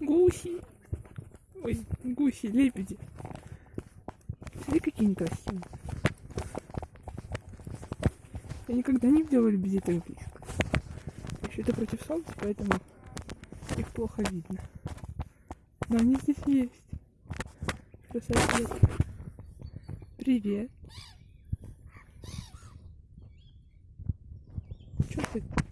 Гуси. Ой, гуси, лебеди. Смотри, какие они красивые. Я никогда не видела лебедей так близко. Еще это против солнца, поэтому их плохо видно. Но они здесь есть. Красавец. Привет. Что ты?